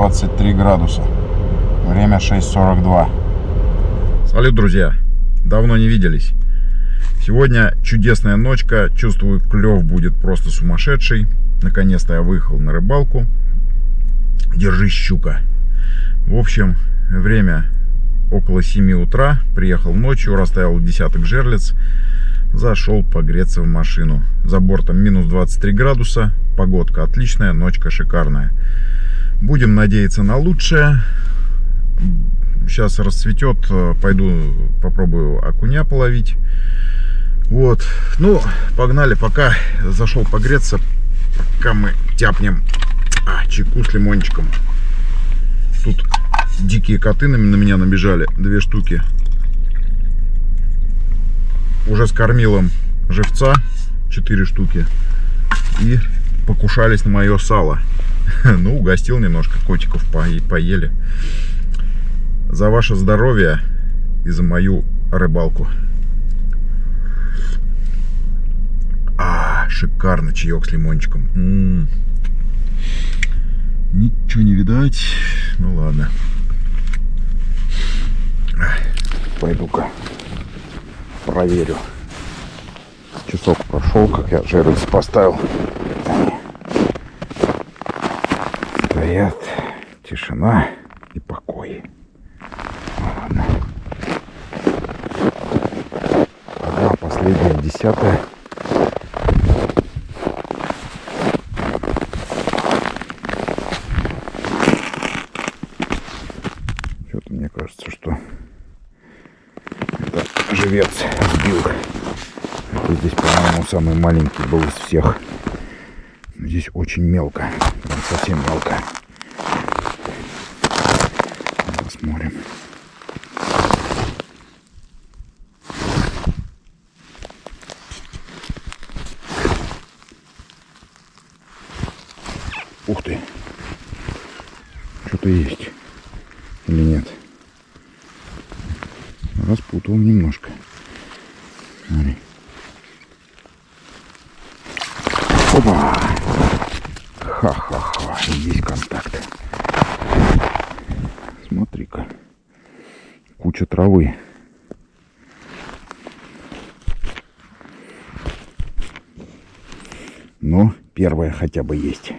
23 градуса. Время 6.42. Салют, друзья! Давно не виделись. Сегодня чудесная ночка. Чувствую, клев будет просто сумасшедший. Наконец-то я выехал на рыбалку. Держись, щука. В общем, время около 7 утра. Приехал ночью, расставил десяток жерлиц. Зашел погреться в машину. За бортом минус 23 градуса. Погодка отличная, ночка шикарная. Будем надеяться на лучшее. Сейчас расцветет, пойду попробую окуня половить. Вот, ну, погнали, пока зашел погреться, пока мы тяпнем а, чайку с лимончиком. Тут дикие коты на меня набежали, две штуки. Уже скормил им живца, четыре штуки. И покушались на мое сало. Ну, угостил немножко, котиков поели. За ваше здоровье и за мою рыбалку. А, шикарно чаек с лимончиком. М -м -м. Ничего не видать. Ну ладно. Пойду-ка проверю. Часок прошел, как я жерлиц поставил. Стоят. Тишина и покой. Ладно. Ага, последняя десятая. Что-то мне кажется, что это живец сбил. Это здесь, по-моему, самый маленький был из всех. Здесь очень мелко. Совсем мелко. Посмотрим. Ух ты. Что-то есть. Или нет? Распутал немножко. Смотри. Опа! Ха-ха-ха, есть контакт. Смотри-ка. Куча травы. Но первая хотя бы есть.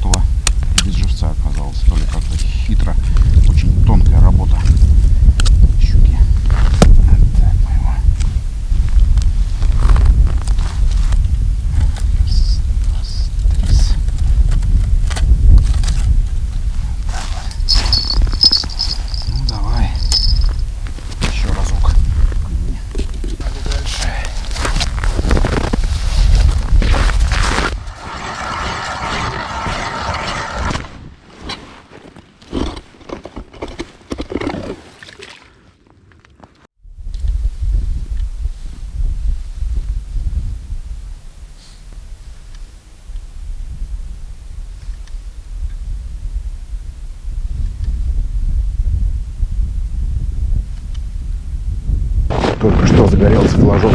Сработала, без живца оказалась. То ли как-то хитро, очень тонкая работа. Только что загорелся флажок.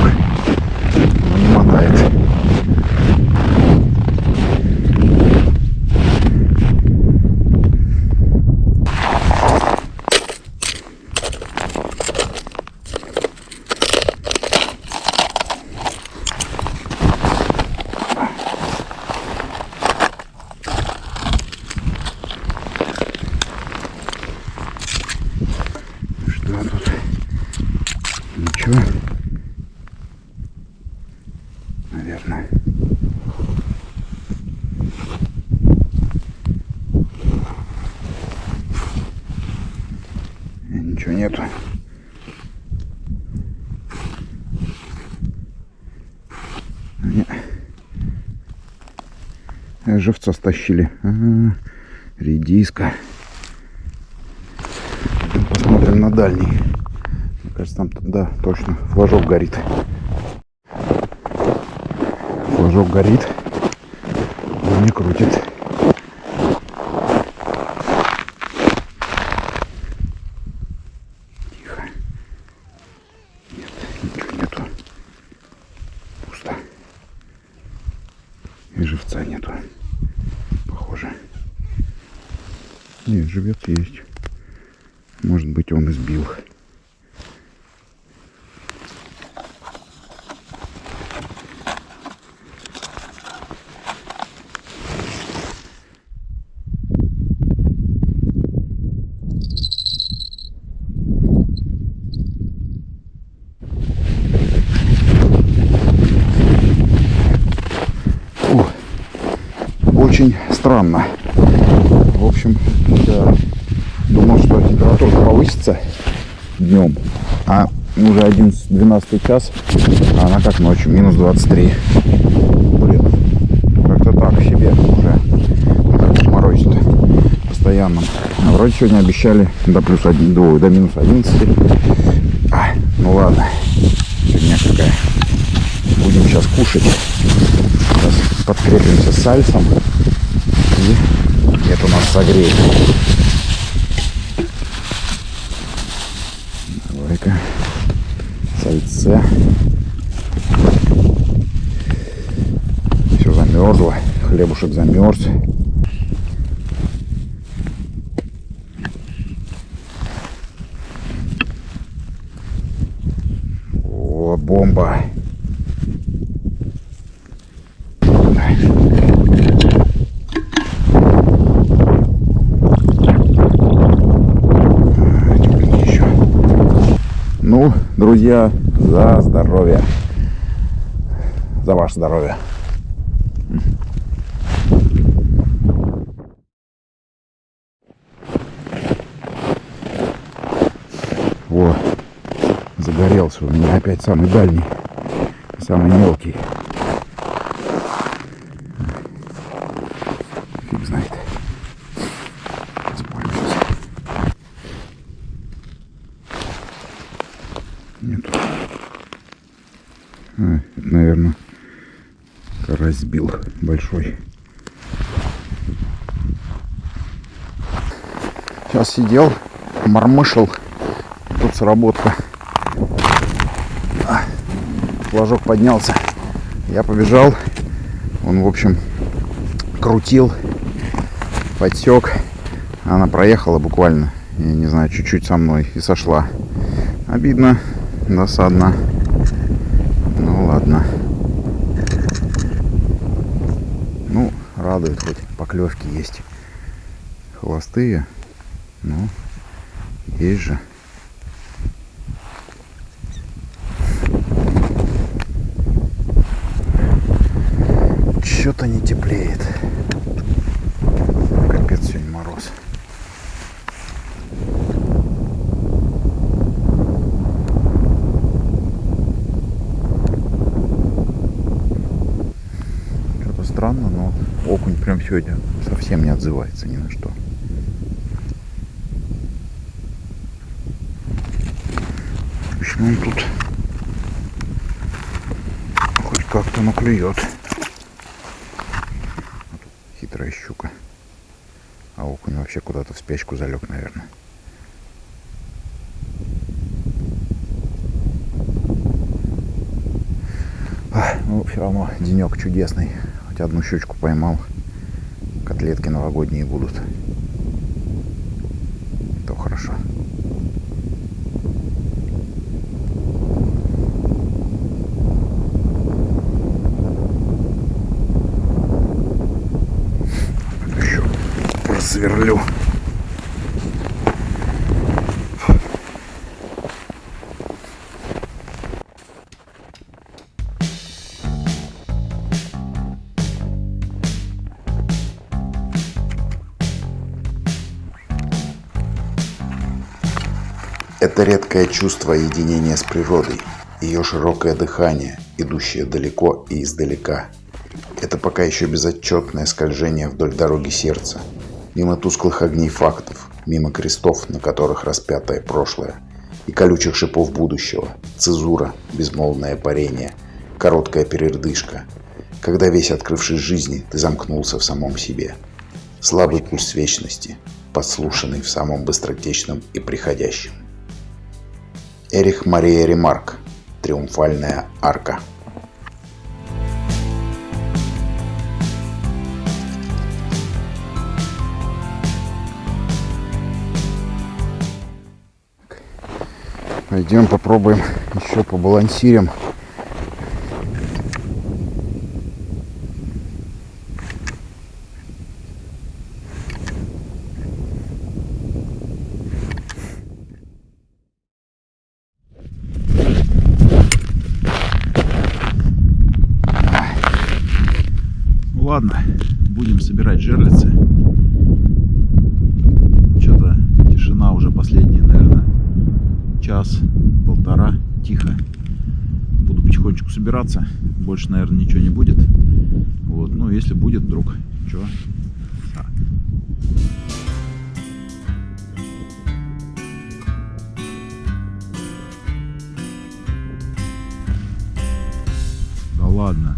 нету. Нет. Э, живца стащили. А -а -а. Редиска. Посмотрим на дальний. Мне кажется, там, да, точно, флажок горит. Флажок горит. Он не крутит. Живца нету. Похоже. Нет, живец есть. Может быть он избил. О, очень странно. В общем, я думал, что температура повысится днем, а уже 11-12 час, а она как ночью, минус 23. Блин, как-то так себе уже морозит постоянно. А вроде сегодня обещали до плюс 1, до, до минус 11. А, ну ладно, фигня какая. Будем сейчас кушать. Подкрепимся сальсом. И это нас согреет. Давай-ка. Сальце. Все замерзло. Хлебушек замерз. О, бомба. А, тепленький еще. Ну, друзья, за здоровье. За ваше здоровье. Во, загорелся у меня опять самый дальний, самый мелкий. Фиг знает. Спорим сейчас. Нету. А, это, наверное, карась сбил большой. Сейчас сидел, мормышил. Тут сработка. А, Флажок поднялся. Я побежал. Он, в общем, крутил, подсек. Она проехала буквально, я не знаю, чуть-чуть со мной и сошла. Обидно, досадно. Ладно. Ну, радует хоть поклевки есть. Холостые. Ну, есть же. Что-то не теплеет. Капец сегодня мороз. Что-то странно, но окунь прям сегодня совсем не отзывается ни на что. Почему он тут хоть как-то ну клюет? Хитрая щука. А окунь вообще куда-то в спячку залег, наверное. Ах, Ну, все равно денек чудесный. Хоть одну щучку поймал. Котлетки новогодние будут. То хорошо. Еще просверлю. Это редкое чувство единения с природой, ее широкое дыхание, идущее далеко и издалека. Это пока еще безотчетное скольжение вдоль дороги сердца, мимо тусклых огней фактов, мимо крестов, на которых распятое прошлое, и колючих шипов будущего, цезура, безмолвное парение, короткая передышка, когда весь открывшись жизни, ты замкнулся в самом себе. Слабый пульс вечности, подслушанный в самом быстротечном и приходящем. Эрих Мария Ремарк. Триумфальная арка. Пойдем попробуем еще побалансируем. Жерлицы. Что-то тишина уже последние, наверное, час-полтора. Тихо. Буду потихонечку собираться. Больше, наверное, ничего не будет. Вот, ну, если будет вдруг, что? Ладно.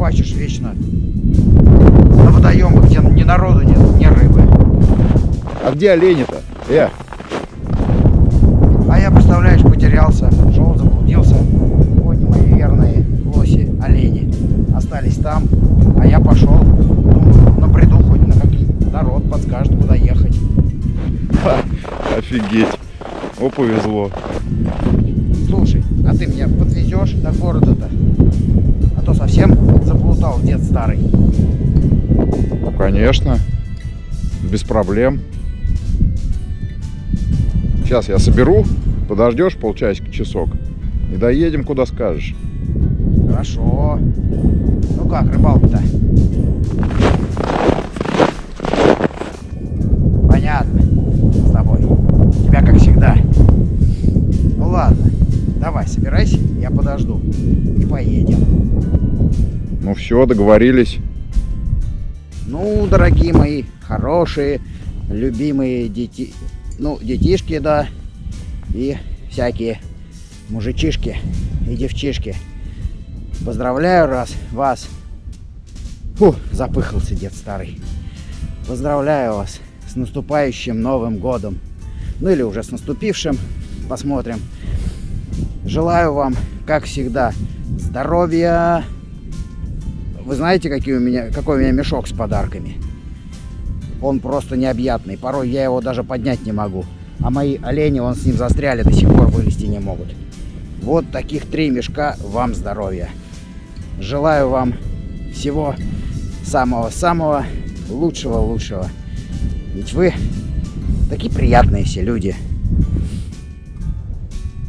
Рыбачишь вечно на водоемах, где ни народу нет, ни рыбы. А где олени-то? Э, А я, представляешь, потерялся, шел, заблудился. Вот мои верные лоси, олени. Остались там, а я пошел. Думаю, набреду хоть на какие народ подскажет, куда ехать. офигеть. О, повезло. Слушай, а ты меня подвезешь до города-то? А то совсем заплутал дед старый. Ну, конечно. Без проблем. Сейчас я соберу, подождешь полчасика, часок. И доедем, куда скажешь. Хорошо. Ну как, рыбалка-то? Все, договорились. Ну, дорогие мои, хорошие, любимые дети... Ну, детишки, да. И всякие мужичишки и девчишки. Поздравляю раз вас. Фу, запыхался дед старый. Поздравляю вас с наступающим Новым Годом. Ну или уже с наступившим. Посмотрим. Желаю вам, как всегда, здоровья. Вы знаете, какие у меня, какой у меня мешок с подарками? Он просто необъятный. Порой я его даже поднять не могу. А мои олени, он с ним застряли, до сих пор вылезти не могут. Вот таких три мешка вам здоровья. Желаю вам всего самого-самого лучшего-лучшего. Ведь вы такие приятные все люди.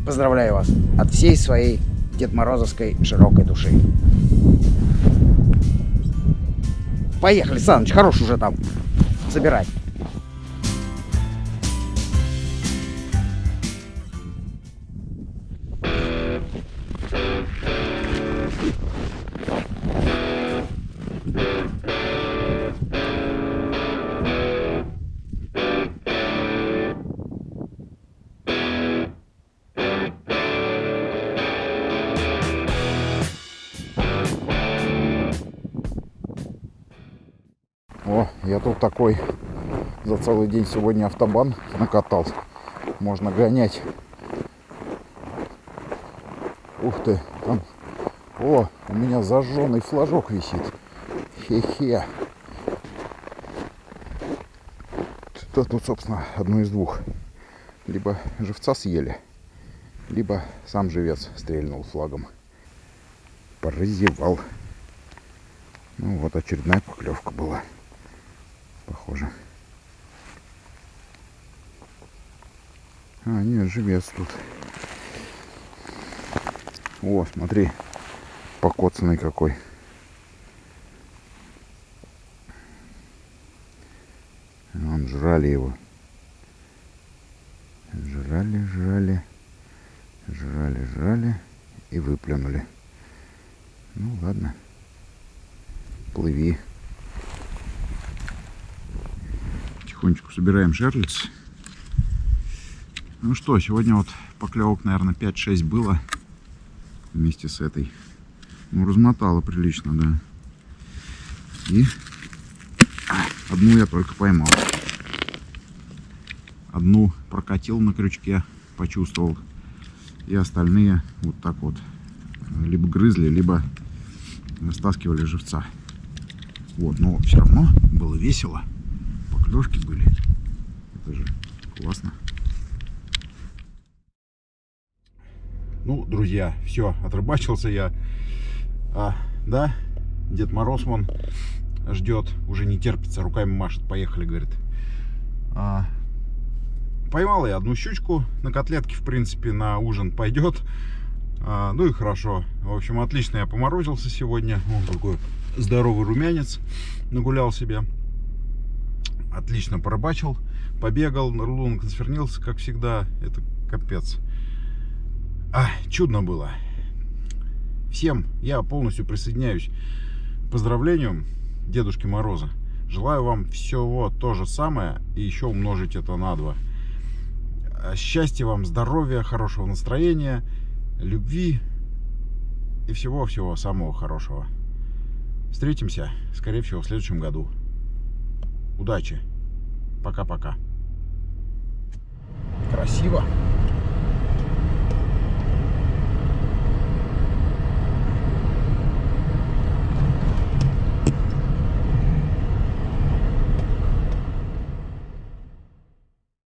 Поздравляю вас от всей своей Дед Морозовской широкой души. Поехали, Саныч, хорош уже там собирать. Я тут такой за целый день сегодня автобан накатал. Можно гонять. Ух ты, там... О, у меня зажженный флажок висит. Хе-хе. Это тут, собственно, одно из двух. Либо живца съели, либо сам живец стрельнул флагом. Прозевал. Ну вот очередная поклевка была. Похоже. А, нет, живец тут. О, смотри, покоцанный какой. Вон, жрали его. Жрали, жрали, жрали, жрали и выплюнули. Ну ладно, плыви. Потихонечку собираем жерлиц. Ну что, сегодня вот поклевок, наверное, 5-6 было вместе с этой. Ну, размотала прилично, да. И одну я только поймал. Одну прокатил на крючке, почувствовал. И остальные вот так вот либо грызли, либо стаскивали живца. Вот, но все равно было весело. Поклевки были. Это же классно. Ну, друзья, все, отрыбачился я. А, да, Дед Мороз вон ждет, уже не терпится, руками машет. Поехали, говорит. А, поймал я одну щучку на котлетке, в принципе, на ужин пойдет. А, ну и хорошо. В общем, отлично я поморозился сегодня. Он такой здоровый румянец нагулял себе. Отлично порыбачил, побегал, рулон свернился, как всегда. Это капец. А, чудно было. Всем я полностью присоединяюсь к поздравлениям Дедушки Мороза. Желаю вам всего то же самое и еще умножить это на два. Счастья вам, здоровья, хорошего настроения, любви и всего-всего самого хорошего. Встретимся, скорее всего, в следующем году. Удачи. Пока-пока. Красиво.